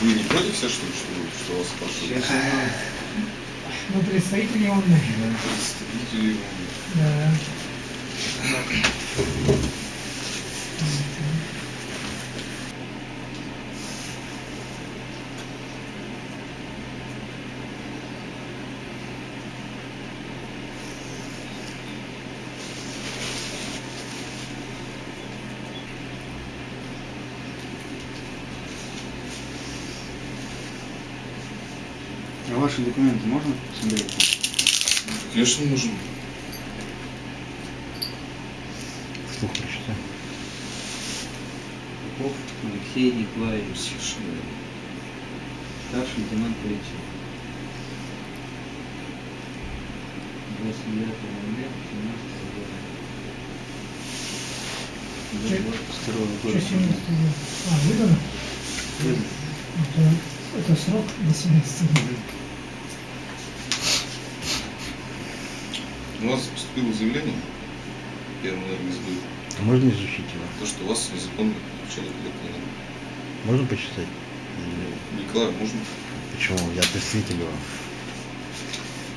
Вы не против все, что что, что вас спрашивают? Ну, представители умные. Представители, Да. А ваши документы можно посмотреть? Конечно, нужен. Вслух прочитай. Попов Алексей Николаевич, верно. старший лейтенант полиции. 29 ноября 17 года. До 22 Что года. 17 лет? А, выдано? Выдано. Это, это срок до 17 лет. У вас поступило заявление первому энергосбыт, А Можно изучить его? то, что у вас незаконно включали коллектор. Можно почитать? Николай, можно? Почему? Я представитель его.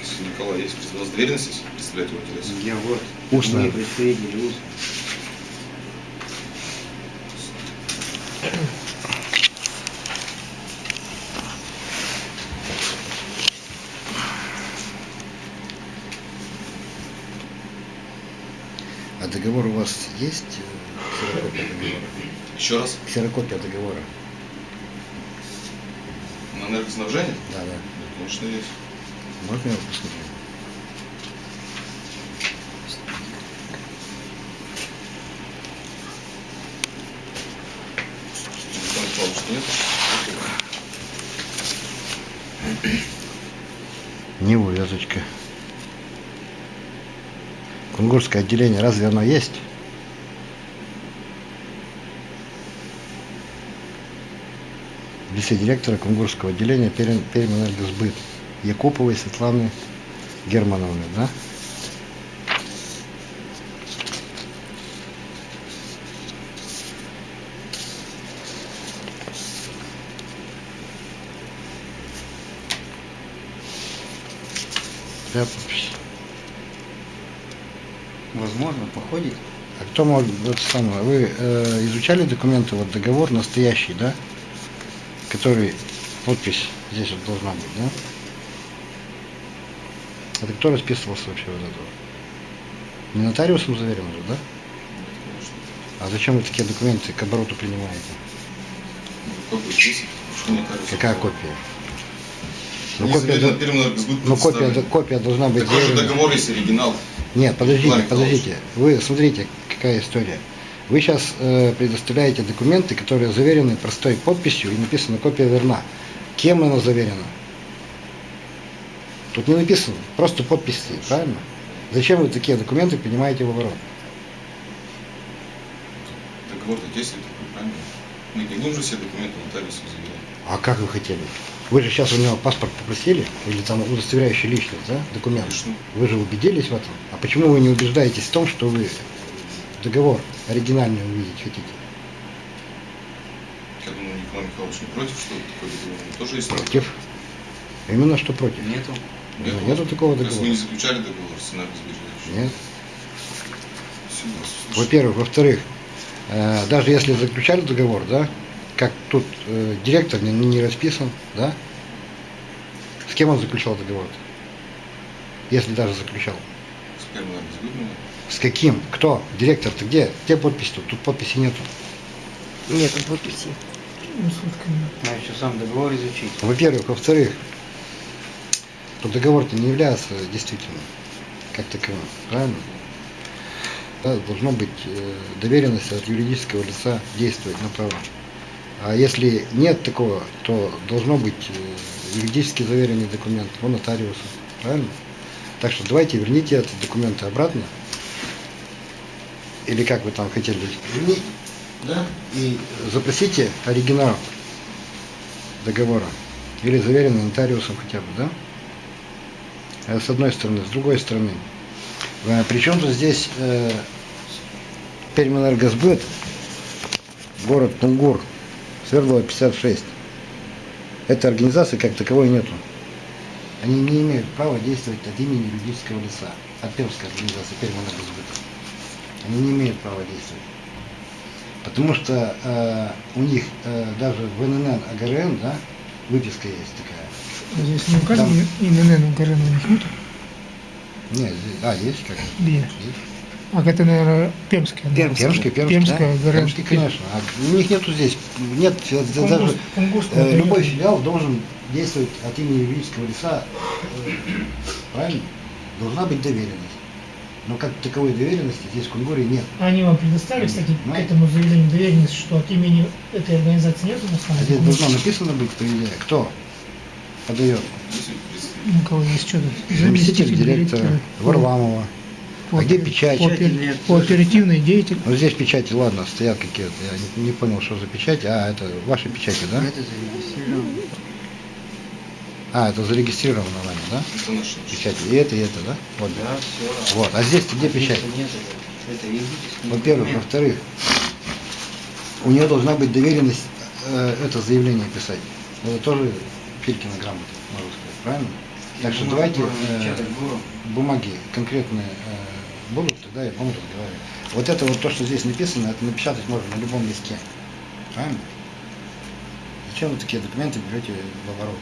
Если у Николая есть у вас доверенность есть представлять его интересы? Я вот. Устно. Мы представители устно. Договор у вас есть? э, Ксерокопия договора? Еще раз. Ксерокопия договора? На энергоснабжение? Да, да. Конечно, есть. Можно я его посмотрю? Нет? Не увязочка. Кунгурское отделение, разве оно есть? В лице директора Кунгурского отделения Пермэнергосбыт Якуповой Светланы Германовны, да? Да. Возможно, походит. А кто мог, вот самое, вы э, изучали документы, вот договор настоящий, да? Который, подпись здесь вот должна быть, да? Это кто расписывался вообще вот этого? Не нотариусом заверено же, да? Конечно. А зачем вы такие документы к обороту принимаете? Что не кажется? Какая копия? Ну, Не копия, до- энергосбыт ну, копия, копия должна быть Такой же договор есть оригинал. Нет, подождите, Николаевич. подождите. Вы смотрите, какая история. Вы сейчас предоставляете документы, которые заверены простой подписью и написано копия верна. Кем она заверена? Тут не написано, просто подпись стоит, правильно? Зачем вы такие документы принимаете в оборот? Договор-то действует, правильно? Мы не будем же все документы нотариусу заверять. А как вы хотели? Вы же сейчас у него паспорт попросили, или там удостоверяющий личность, да, документ? Конечно. Вы же убедились в этом. А почему вы не убеждаетесь в том, что вы договор оригинальный увидеть хотите? Я думаю, Николай Михайлович не против, что такой договор Он тоже есть. Против? Именно что против? Нету. Нет, Ну, нету такого вы договора. не заключали договор с энергосбережением? Нет. Во-первых. Во-вторых, э, даже если заключали договор, да, как тут э, директор не, не расписан, да, с кем он заключал договор? Если даже заключал. С первым энергосбытом. С каким? Кто? Директор-то где? Где подпись тут? Тут подписи нету. Нет подписи. Ну. Надо еще сам договор изучить. Во-первых. Во-вторых, то договор-то не является действительным, как таковым. Правильно? Да, должно быть э, доверенность от юридического лица действовать на право. А если нет такого, то должно быть э, юридически заверенный документ у нотариуса. Правильно? Так что давайте верните эти документы обратно. Или как вы там хотели вернуть, да? И запросите оригинал договора. Или заверенный нотариусом хотя бы, да? Это с одной стороны. С другой стороны. э, Причем же здесь э, Пермэнергосбыт, город Кунгур, Свердлова 56. Этой организации как таковой нету. Они не имеют права действовать от имени юридического лица. От Пермской организации Пермэнергосбыта. Они не имеют права действовать. Потому что э, у них э, даже в ННН АГРН, да, выписка есть такая. Здесь не указано Там- ИНН Укрен у них нет? Нет, здесь, а, есть как? Где? Есть. А это, наверное, Пермская. да? Пермская. Пермский, Пермский, Пермская, да? Пермский, конечно. А у них нету здесь, нет, э, Кунгурс- даже Кунгурского э, любой филиал должен действовать от имени юридического лица, э, правильно? Должна быть доверенность. Но как таковой доверенности здесь в Кунгуре нет. Они вам предоставили, кстати, Ну. к этому заявлению доверенность, что от имени этой организации нет у нас А здесь должно написано быть, по идее, кто подает. Представитель У кого есть что-то? Заместитель директора Варламова. А где печать? По, опер- нет. оперативной деятель. Ну здесь печати, ладно, стоят какие-то. Я не, не понял, что за печать. А, это ваши печати, да? Это зарегистрировано. А, это зарегистрировано нами, да? это наши. Печати. И это, и это, да? Вот. Да, все. Вот. А здесь где печать? Нет, это, Во-первых. Во-вторых, у нее должна быть доверенность э, это заявление писать. Это тоже Филькина грамота, можно сказать, правильно? Так что давайте э, бумаги конкретные э, будут, тогда я буду разговаривать. Вот это вот то, что здесь написано, это напечатать можно на любом листе. Правильно? Зачем вы такие документы берете в оборот?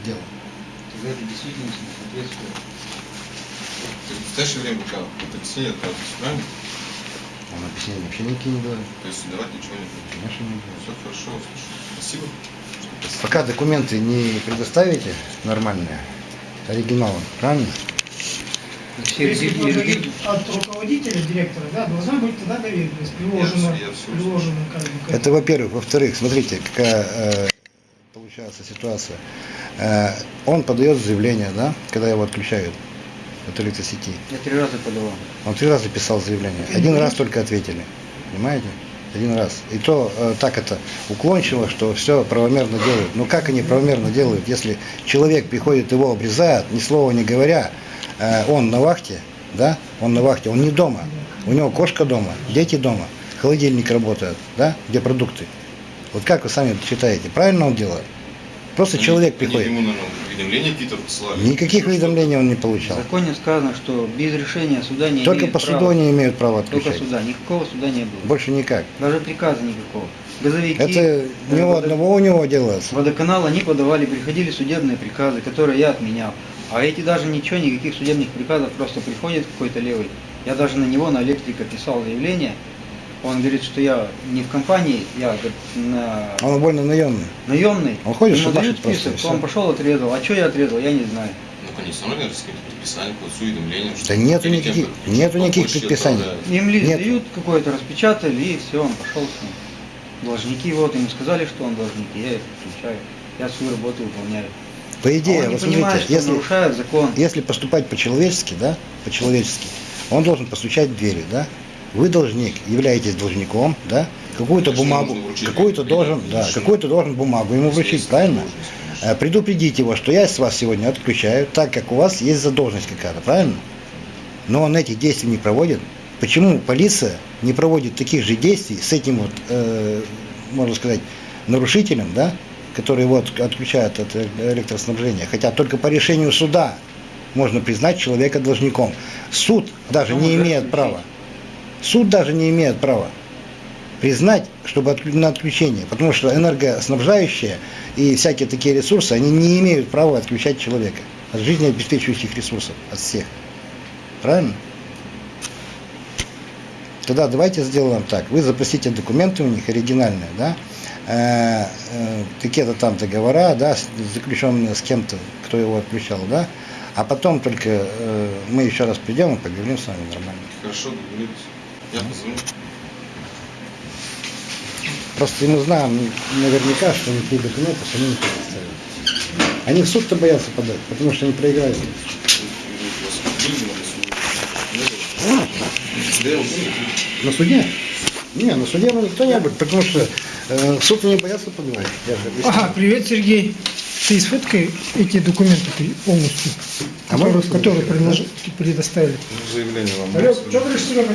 В дело. Тогда это действительно не соответствует. В настоящее время пока вот объяснение отказывается, правильно? Он объяснение вообще никакие не дает. То есть давать ничего не будет. Конечно, не дает. Все хорошо, слушай. Спасибо. Пока документы не предоставите нормальные, оригиналы, правильно? Если от руководителя, директора, да, должна быть тогда доверенность, приложена, Я- я всё приложена как бы Это во-первых. Во-вторых, смотрите, какая э, получается ситуация. Э, он подает заявление, да, когда его отключают от электросети. Я три раза подавал. Он три раза писал заявление. Один раз только ответили. Понимаете? Один раз. И то э, так это уклончиво, что все правомерно делают. Но как они правомерно делают, если человек приходит, его обрезают, ни слова не говоря, он на вахте, да, он на вахте, он не дома. У него кошка дома, дети дома, холодильник работает, да, где продукты. Вот как вы сами считаете, правильно он делает? Просто Они- человек они приходит. ему, наверное, уведомления какие-то посылали. Никаких уведомлений он не В получал. законе сказано, что без решения суда не Только по права. суду они имеют право Только отключать. суда. Никакого суда не было. Больше никак. Даже приказа никакого. Газовики, Это э, не у водо- одного у него делается. Водоканал, они подавали, приходили судебные приказы, которые я отменял. А эти даже ничего, никаких судебных приказов, просто приходит какой-то левый. Я даже на него, на электрика, писал заявление. Он говорит, что я не в компании, я говорит, на Он больно наемный. наемный. Он ходит, Ему шабашит дают просто, список, всё. он пошел отрезал. А что я отрезал, я не знаю. Ну, конечно, наверное, с каким-то предписанием, какое-то с уведомлением. что Да нету никаких- как нету никаких предписаний. отправляют. Им лист Нет. дают какой-то, распечатали, и все, он пошел с ним. Должники, вот, ему сказали, что он должник, я их включаю. Я свою работу выполняю. По А идее, не вот смотрите, если, закон. если поступать по-человечески, да, по-человечески, он должен постучать в двери, да. Вы должник, являетесь должником, да, какую-то бумагу, какую-то должен, да, какую-то должен бумагу ему вручить, правильно? Э, Предупредить его, что я с вас сегодня отключаю, так как у вас есть задолженность какая-то, правильно? Но он этих действий не проводит. Почему полиция не проводит таких же действий с этим вот, э, можно сказать, нарушителем, да, который его от- отключает от э- электроснабжения, хотя только по решению суда можно признать человека должником. Суд даже не имеет права. Суд даже не имеет права признать, чтобы на отключение, потому что энергоснабжающие и всякие такие ресурсы, они не имеют права отключать человека от жизнеобеспечивающих ресурсов, от всех. Правильно? Тогда давайте сделаем так. Вы запросите документы у них оригинальные, да, Э, э, какие-то там договора, да, заключенные с кем-то, кто его отключал, да, а потом только э, мы еще раз придем и поговорим с вами нормально. Хорошо, договорились. Я позвоню. Просто мы знаем наверняка, что никакие документы они не предоставят. Они в суд-то боятся подать, потому что они проиграют. На суде? Не, на суде ну, никто не будет, потому что э, суд они боятся объяснил. Ага, привет, Сергей. Ты сфоткай эти документы ты полностью, А которые, которые предложи- предоставили. Заявление вам. Алло, что говоришь, Серега?